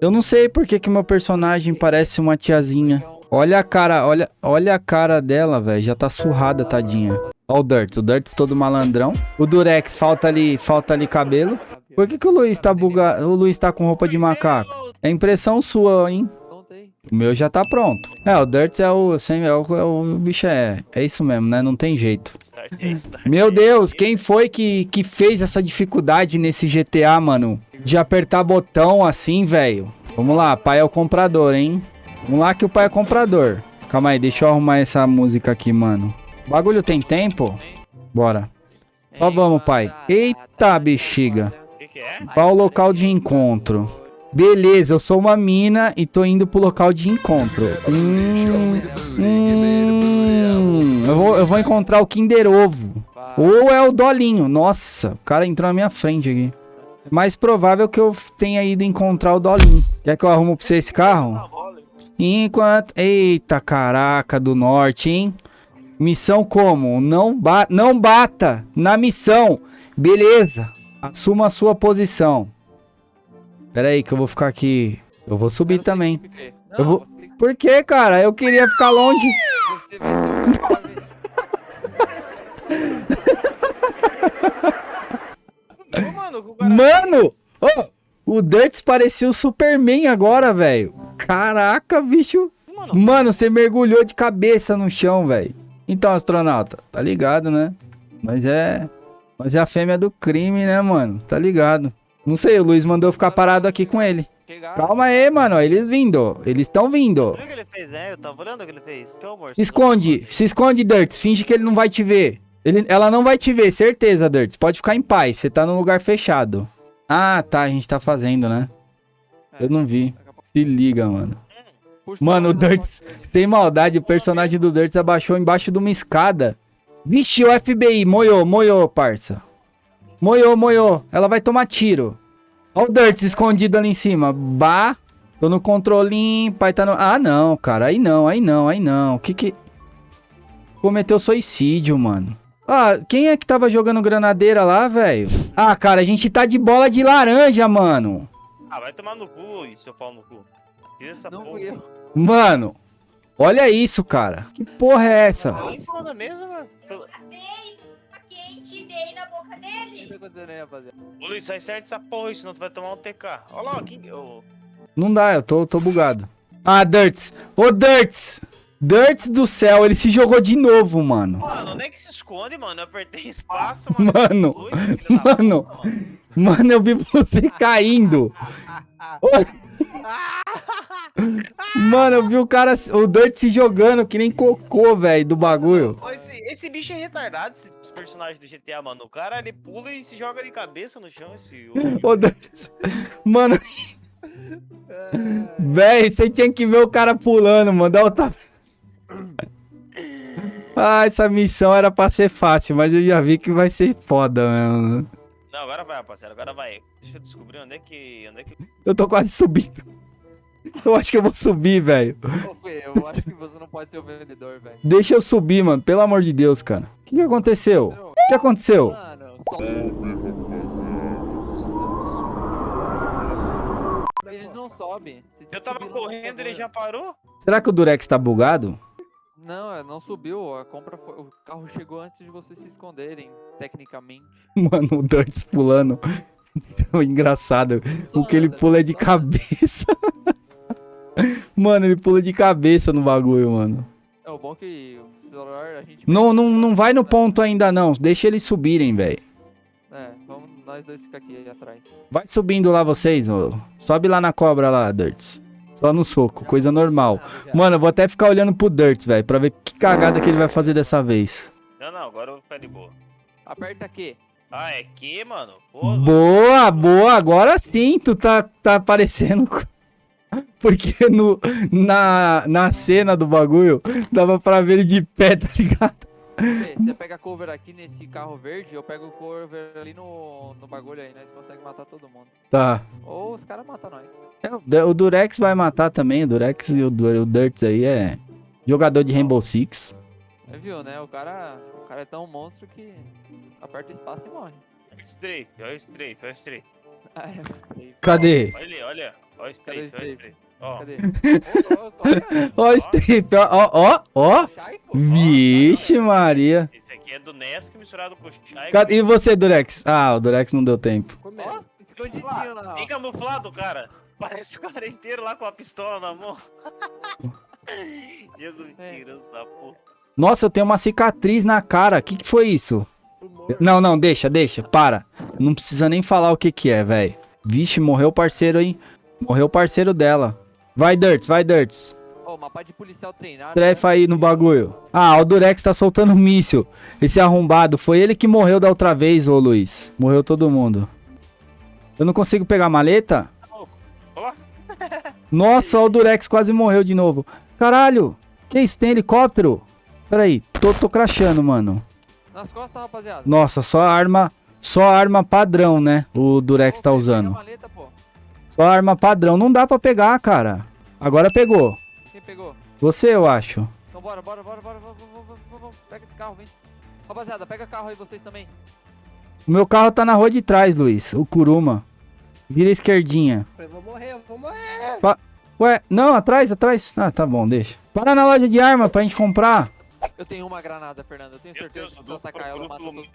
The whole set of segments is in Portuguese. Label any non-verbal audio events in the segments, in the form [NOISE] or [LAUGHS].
Eu não sei por que meu personagem parece uma tiazinha. Olha a cara, olha, olha a cara dela, velho. Já tá surrada, tadinha. Ó o Dirt, o Dirt todo malandrão. O Durex, falta ali, falta ali cabelo. Por que que o Luiz tá bugado? O Luiz tá com roupa de macaco? É impressão sua, hein? O meu já tá pronto. É, o Dirt é o, sem, é o, é o bicho é. É isso mesmo, né? Não tem jeito. Meu. Deus, quem foi que, que fez essa dificuldade nesse GTA, mano? De apertar botão assim, velho. Vamos lá, pai é o comprador, hein? Vamos lá que o pai é comprador. Calma aí, deixa eu arrumar essa música aqui, mano. O bagulho tem tempo? Bora. Só vamos, pai. Eita, bexiga. Qual o local de encontro? Beleza, eu sou uma mina e tô indo pro local de encontro. Hum, hum, eu, vou, eu vou encontrar o Kinder Ovo. Ou é o Dolinho. Nossa, o cara entrou na minha frente aqui. É mais provável que eu tenha ido encontrar o Dolinho. Quer que eu arrumo pra você esse carro? Enquanto. Eita, caraca, do norte, hein? Missão como? Não, ba... não bata na missão. Beleza. Assuma a sua posição. Pera aí que eu vou ficar aqui. Eu vou subir ser também. Não, Eu vou- você Por que, cara? Eu queria ficar longe. Você vai ser o equipe B. Ô, mano, o cara... Mano! Ô, o Dirts parecia o Superman agora, velho. Caraca, bicho. Mano, Mano, você mergulhou de cabeça no chão, velho. Então, astronauta, tá ligado, né? Mas é. Mas é a fêmea do crime, né, mano? Tá ligado. Não sei, o Luiz mandou ficar parado aqui com ele. Chegaram. Calma aí, mano. Eles vindo. Eles estão vindo. viu o que ele fez, né? Eu tava olhando o que ele fez. Teu amor. Se esconde. Se esconde, Dirts. Finge que ele não vai te ver. Ele, ela não vai te ver, certeza, Dirts. Pode ficar em paz. Você tá num lugar fechado. Ah, tá. A gente tá fazendo, né? Eu não vi. Se liga, mano. Mano, o Dirts, sem maldade, o personagem do Dirts abaixou embaixo de uma escada. Vixe, o FBI, moiou, moiou, parça. Moiou, moiou. Ela vai tomar tiro. Ó o Dirts escondido ali em cima. Bah. Tô no controlinho, pai tá no... Ah, não, cara. Aí não, aí não, aí não. O que que... Cometeu suicídio, mano. Ah, quem é que tava jogando granadeira lá, velho? Ah, cara, a gente tá de bola de laranja, mano. Ah, vai tomar no cu, seu pau no cu. Tira essa Não porra. fui eu. Mano, olha isso, cara. Que porra é essa? Lá em cima da mesa, mano. Pelo- tá dei na boca O que dele. tá acontecendo aí, rapaziada? Ô, Luiz, sai certo essa porra aí, senão tu vai tomar um TK. Olha lá, quem... ô, Não dá, eu tô, tô bugado. Ah, Dirts. Ô, Dirts. Dirts do céu, ele se jogou de novo, mano. Mano, onde é que se esconde, mano? Eu apertei espaço, [LAUGHS] mano. Mano, da mano. puta, mano. Mano, eu vi você [LAUGHS] caindo. Mano, eu vi o cara, o Dirt se jogando que nem cocô, velho, do bagulho. Esse, esse bicho é retardado, esse, esse personagem do GTA, mano. O cara, ele pula e se joga de cabeça no chão, esse... Ô, Dirt. Mano, [LAUGHS] velho, você tinha que ver o cara pulando, mano. Dá o tapa. Ah, essa missão era pra ser fácil, mas eu já vi que vai ser foda mesmo. Não, agora vai, rapaziada, agora vai. Deixa eu descobrir onde é que... Onde é que... Eu tô quase subindo. Eu acho que eu vou subir, velho. Eu acho que você não pode ser o vendedor, velho. Deixa eu subir, mano. Pelo amor de Deus, cara. O que, que aconteceu? O que aconteceu? Mano, só... Eles não sobem. Eu tava correndo, ele já parou? Será que o Durex tá bugado? Não, é, não subiu. A compra foi... O carro chegou antes de vocês se esconderem, tecnicamente. [LAUGHS] Mano, o Dirts pulando. [LAUGHS] Engraçado. O que ele pula é de cabeça. [LAUGHS] Mano, ele pula de cabeça no bagulho, mano. É o bom que o celular a gente. Não, não, não vai no ponto ainda, não. Deixa eles subirem, velho. É, vamos nós dois ficar aqui atrás. Vai subindo lá vocês, ô. Sobe lá na cobra lá, Dirts. Só no soco, coisa normal. Mano, eu vou até ficar olhando pro Dirts, velho, pra ver que cagada que ele vai fazer dessa vez. Não, não, agora eu vou ficar de boa. Aperta aqui. Ah, é que, mano? Pô, Boa, boa, agora sim tu tá, tá aparecendo. [LAUGHS] Porque no, na, na cena do bagulho dava pra ver ele de pé, [LAUGHS] tá ligado? Você pega cover aqui nesse carro verde, eu pego o cover ali no, no bagulho aí, nós conseguimos matar todo mundo. Tá. Ou os caras matam nós. É, o Du- o Durex vai matar também, o Durex e o, o Dirts aí é jogador de Rainbow Six. É, viu, né? O cara, o cara é tão monstro que aperta espaço e morre. Strafe, olha o strafe, olha o strafe. [LAUGHS] Ah, é, gostei. Cadê? Olha ali, olha. Ó o strafe, ó o strafe? Ó, Cadê? Ó, Steve, ó, ó, ó. Vixe, Maria. esse aqui é do Nesk misturado com o Shai. E você, Durex? Ah, o Durex não deu tempo. Ó, Comendo. escondidinho lá, Bem camuflado, cara. Parece o cara inteiro lá com a pistola na mão. Diego mentiroso da porra. Nossa, eu tenho uma cicatriz na cara. O que, que foi isso? Não, não, deixa, deixa. Para. Não precisa nem falar o que que é, velho. Vixe, morreu o parceiro, hein? Morreu o parceiro dela. Vai, Dirts, vai, Dirts. Ó, mapa de policial treinado. Trefa aí no bagulho. Ah, o Durex tá soltando um míssil. Esse arrombado. Foi ele que morreu da outra vez, ô Luiz. Morreu todo mundo. Eu não consigo pegar a maleta? Ó, [LAUGHS] Nossa, o Durex quase morreu de novo. Caralho. Que isso? Tem helicóptero? Peraí. Tô, tô crachando, mano. Nas costas, rapaziada. Nossa, só arma... Só arma padrão, né? O Durex tá usando. maleta. Só arma padrão. Não dá pra pegar, cara. Agora pegou. Quem pegou? Você, eu acho. Então bora, bora, bora, bora, bora, bora, bora, bora. Pega esse carro, vem. Rapaziada, pega carro aí vocês também. O meu carro tá na rua de trás, Luiz. O Kuruma. Vira a esquerdinha. Eu vou morrer, eu vou morrer. Pa... Ué, não, atrás, atrás. Ah, tá bom, deixa. Para na loja de arma pra gente comprar. Eu tenho uma granada, Fernando. Eu tenho certeza que se eu atacar ela, mato. todo mundo.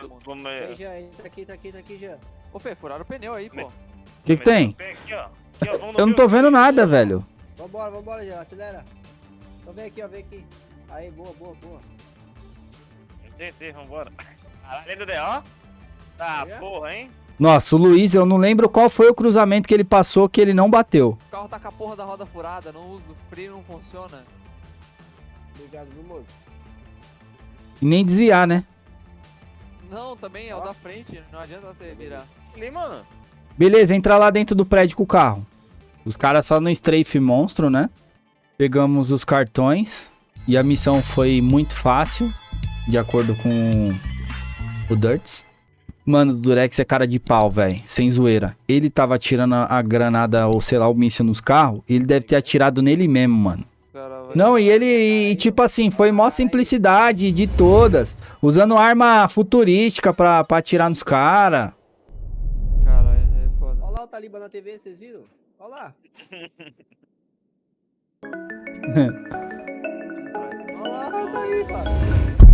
Tem, Jean. Tá aqui, tá aqui, tá aqui, já. Ô, Fê, furaram o pneu aí, pô. O que, que tem? Aqui, ó. Aqui, ó, vamos no Eu não tô vendo nada, velho. Vambora, vambora, Jean, acelera. Então vem aqui, ó, vem aqui. Aí, boa, boa, boa. Sim, vambora. Caralho, ainda deu, ó. Tá, É? porra, hein? Nossa, o Luiz, eu não lembro qual foi o cruzamento que ele passou que ele não bateu. O carro tá com a porra da roda furada, não uso, o freio não funciona. Obrigado, viu, moço? E nem desviar, né? Não, também é o da frente, não adianta você virar. Ali, mano. Beleza, entra lá dentro do prédio com o carro. Os caras só no strafe monstro, né? Pegamos os cartões. E a missão foi muito fácil. De acordo com o Dirts. Mano, o Durex é cara de pau, velho. Sem zoeira. Ele tava atirando a granada ou sei lá, o míssil nos carros. Ele deve ter atirado nele mesmo, mano. Não, e ele, e, tipo assim, foi maior simplicidade de todas. Usando arma futurística pra, pra atirar nos caras. O Taliba na TV, vocês viram? Olha lá. [LAUGHS] Olha lá o Taliba.